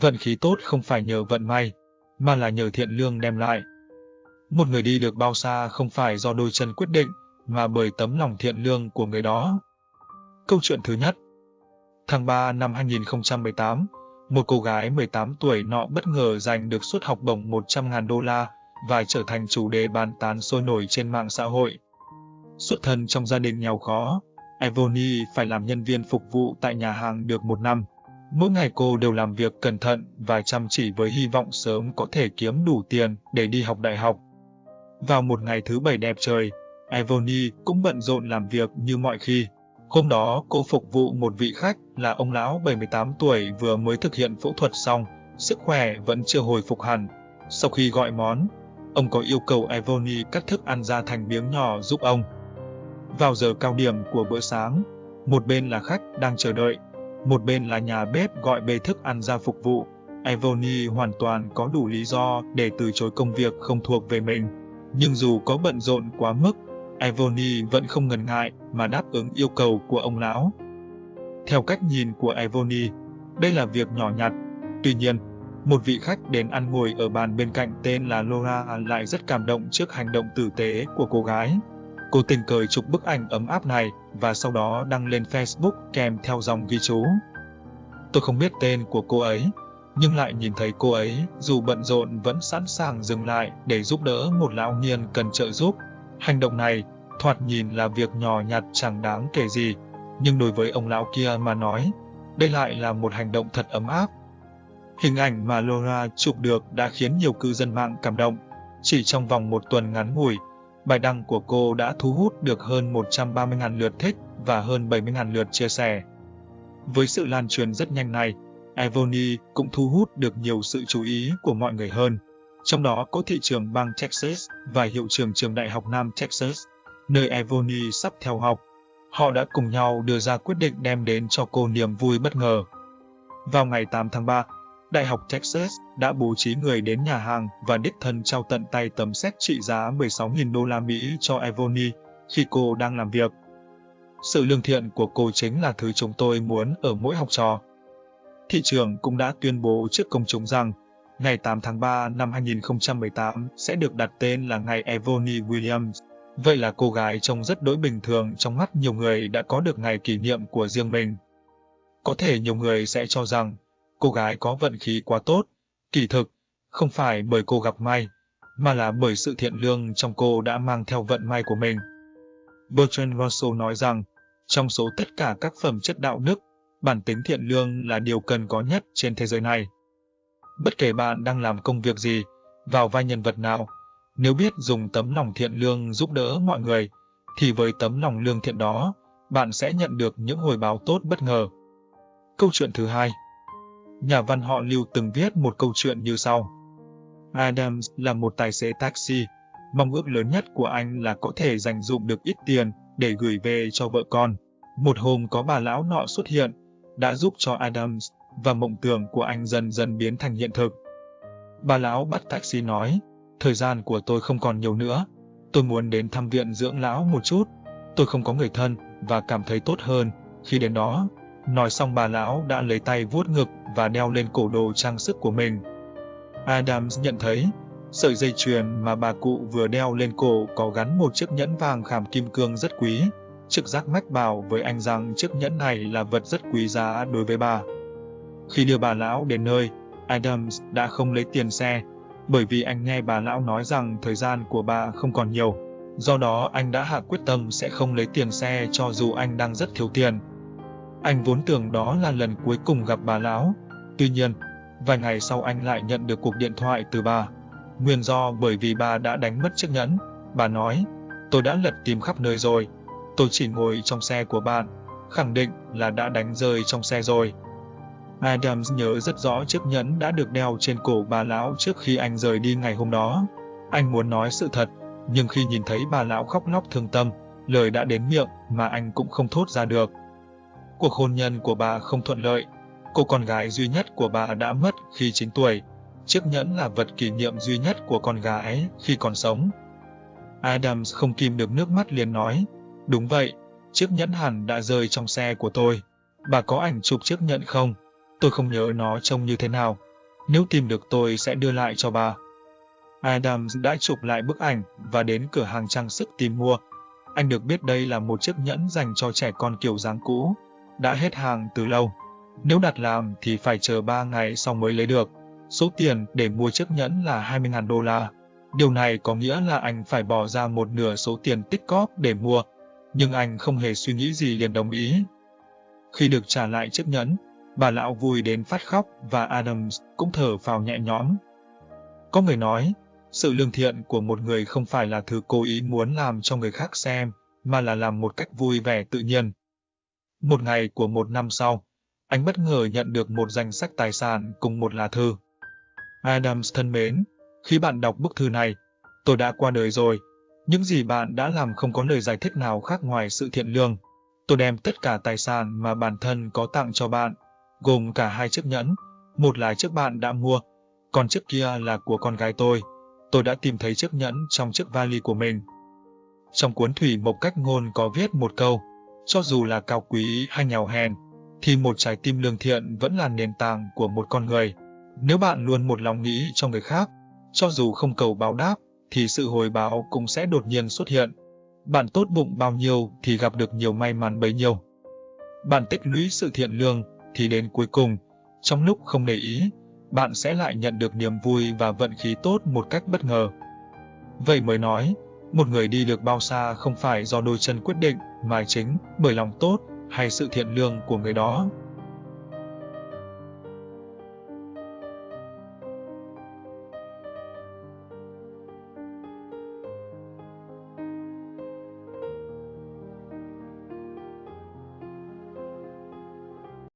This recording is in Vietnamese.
Vận khí tốt không phải nhờ vận may, mà là nhờ thiện lương đem lại. Một người đi được bao xa không phải do đôi chân quyết định, mà bởi tấm lòng thiện lương của người đó. Câu chuyện thứ nhất Tháng 3 năm 2018, một cô gái 18 tuổi nọ bất ngờ giành được suất học bổng 100.000 đô la và trở thành chủ đề bàn tán sôi nổi trên mạng xã hội. Xuất thân trong gia đình nghèo khó, Evony phải làm nhân viên phục vụ tại nhà hàng được một năm. Mỗi ngày cô đều làm việc cẩn thận và chăm chỉ với hy vọng sớm có thể kiếm đủ tiền để đi học đại học. Vào một ngày thứ bảy đẹp trời, Evony cũng bận rộn làm việc như mọi khi. Hôm đó, cô phục vụ một vị khách là ông lão 78 tuổi vừa mới thực hiện phẫu thuật xong, sức khỏe vẫn chưa hồi phục hẳn. Sau khi gọi món, ông có yêu cầu Evony cắt thức ăn ra thành miếng nhỏ giúp ông. Vào giờ cao điểm của bữa sáng, một bên là khách đang chờ đợi, một bên là nhà bếp gọi bê thức ăn ra phục vụ. Evony hoàn toàn có đủ lý do để từ chối công việc không thuộc về mình. Nhưng dù có bận rộn quá mức, Evony vẫn không ngần ngại mà đáp ứng yêu cầu của ông lão. Theo cách nhìn của Evony, đây là việc nhỏ nhặt. Tuy nhiên, một vị khách đến ăn ngồi ở bàn bên cạnh tên là Laura lại rất cảm động trước hành động tử tế của cô gái. Cô tình cờ chụp bức ảnh ấm áp này và sau đó đăng lên Facebook kèm theo dòng ghi chú. Tôi không biết tên của cô ấy, nhưng lại nhìn thấy cô ấy dù bận rộn vẫn sẵn sàng dừng lại để giúp đỡ một lão niên cần trợ giúp. Hành động này thoạt nhìn là việc nhỏ nhặt chẳng đáng kể gì, nhưng đối với ông lão kia mà nói, đây lại là một hành động thật ấm áp. Hình ảnh mà Laura chụp được đã khiến nhiều cư dân mạng cảm động. Chỉ trong vòng một tuần ngắn ngủi, bài đăng của cô đã thu hút được hơn 130.000 lượt thích và hơn 70.000 lượt chia sẻ. Với sự lan truyền rất nhanh này, Evony cũng thu hút được nhiều sự chú ý của mọi người hơn. Trong đó có thị trường bang Texas và hiệu trưởng trường đại học Nam Texas, nơi Evony sắp theo học. Họ đã cùng nhau đưa ra quyết định đem đến cho cô niềm vui bất ngờ. Vào ngày 8 tháng 3, Đại học Texas đã bố trí người đến nhà hàng và đích thân trao tận tay tấm xét trị giá 16.000 đô la Mỹ cho Evony khi cô đang làm việc. Sự lương thiện của cô chính là thứ chúng tôi muốn ở mỗi học trò. Thị trường cũng đã tuyên bố trước công chúng rằng, ngày 8 tháng 3 năm 2018 sẽ được đặt tên là ngày Evony Williams. Vậy là cô gái trông rất đối bình thường trong mắt nhiều người đã có được ngày kỷ niệm của riêng mình. Có thể nhiều người sẽ cho rằng cô gái có vận khí quá tốt. Kỳ thực, không phải bởi cô gặp may, mà là bởi sự thiện lương trong cô đã mang theo vận may của mình. Bertrand Russell nói rằng, trong số tất cả các phẩm chất đạo đức, bản tính thiện lương là điều cần có nhất trên thế giới này. Bất kể bạn đang làm công việc gì, vào vai nhân vật nào, nếu biết dùng tấm lòng thiện lương giúp đỡ mọi người, thì với tấm lòng lương thiện đó, bạn sẽ nhận được những hồi báo tốt bất ngờ. Câu chuyện thứ hai Nhà văn họ Lưu từng viết một câu chuyện như sau. Adams là một tài xế taxi. Mong ước lớn nhất của anh là có thể dành dụng được ít tiền để gửi về cho vợ con. Một hôm có bà lão nọ xuất hiện, đã giúp cho Adams và mộng tưởng của anh dần dần biến thành hiện thực. Bà lão bắt taxi nói, thời gian của tôi không còn nhiều nữa. Tôi muốn đến thăm viện dưỡng lão một chút. Tôi không có người thân và cảm thấy tốt hơn khi đến đó. Nói xong bà lão đã lấy tay vuốt ngực và đeo lên cổ đồ trang sức của mình. Adams nhận thấy, sợi dây chuyền mà bà cụ vừa đeo lên cổ có gắn một chiếc nhẫn vàng khảm kim cương rất quý. Trực giác mách bảo với anh rằng chiếc nhẫn này là vật rất quý giá đối với bà. Khi đưa bà lão đến nơi, Adams đã không lấy tiền xe, bởi vì anh nghe bà lão nói rằng thời gian của bà không còn nhiều. Do đó anh đã hạ quyết tâm sẽ không lấy tiền xe cho dù anh đang rất thiếu tiền. Anh vốn tưởng đó là lần cuối cùng gặp bà lão. Tuy nhiên, vài ngày sau anh lại nhận được cuộc điện thoại từ bà. Nguyên do bởi vì bà đã đánh mất chiếc nhẫn. Bà nói, tôi đã lật tìm khắp nơi rồi. Tôi chỉ ngồi trong xe của bạn, khẳng định là đã đánh rơi trong xe rồi. Adams nhớ rất rõ chiếc nhẫn đã được đeo trên cổ bà lão trước khi anh rời đi ngày hôm đó. Anh muốn nói sự thật, nhưng khi nhìn thấy bà lão khóc lóc thương tâm, lời đã đến miệng mà anh cũng không thốt ra được. Cuộc hôn nhân của bà không thuận lợi. Cô con gái duy nhất của bà đã mất khi 9 tuổi. Chiếc nhẫn là vật kỷ niệm duy nhất của con gái khi còn sống. Adams không kìm được nước mắt liền nói, đúng vậy, chiếc nhẫn hẳn đã rơi trong xe của tôi. Bà có ảnh chụp chiếc nhẫn không? Tôi không nhớ nó trông như thế nào. Nếu tìm được tôi sẽ đưa lại cho bà. Adams đã chụp lại bức ảnh và đến cửa hàng trang sức tìm mua. Anh được biết đây là một chiếc nhẫn dành cho trẻ con kiểu dáng cũ, đã hết hàng từ lâu. Nếu đặt làm thì phải chờ 3 ngày sau mới lấy được. Số tiền để mua chiếc nhẫn là 20.000 đô la. Điều này có nghĩa là anh phải bỏ ra một nửa số tiền tích cóp để mua, nhưng anh không hề suy nghĩ gì liền đồng ý. Khi được trả lại chiếc nhẫn, bà lão vui đến phát khóc và Adams cũng thở phào nhẹ nhõm. Có người nói, sự lương thiện của một người không phải là thứ cố ý muốn làm cho người khác xem, mà là làm một cách vui vẻ tự nhiên. Một ngày của một năm sau, anh bất ngờ nhận được một danh sách tài sản cùng một lá thư. Adams thân mến, khi bạn đọc bức thư này, tôi đã qua đời rồi. Những gì bạn đã làm không có lời giải thích nào khác ngoài sự thiện lương. Tôi đem tất cả tài sản mà bản thân có tặng cho bạn, gồm cả hai chiếc nhẫn, một là chiếc bạn đã mua, còn chiếc kia là của con gái tôi. Tôi đã tìm thấy chiếc nhẫn trong chiếc vali của mình. Trong cuốn Thủy Mộc Cách Ngôn có viết một câu, cho dù là cao quý hay nghèo hèn, thì một trái tim lương thiện vẫn là nền tảng của một con người. Nếu bạn luôn một lòng nghĩ cho người khác, cho dù không cầu báo đáp, thì sự hồi báo cũng sẽ đột nhiên xuất hiện. Bạn tốt bụng bao nhiêu thì gặp được nhiều may mắn bấy nhiêu. Bạn tích lũy sự thiện lương thì đến cuối cùng, trong lúc không để ý, bạn sẽ lại nhận được niềm vui và vận khí tốt một cách bất ngờ. Vậy mới nói, một người đi được bao xa không phải do đôi chân quyết định, mà chính bởi lòng tốt hay sự thiện lương của người đó.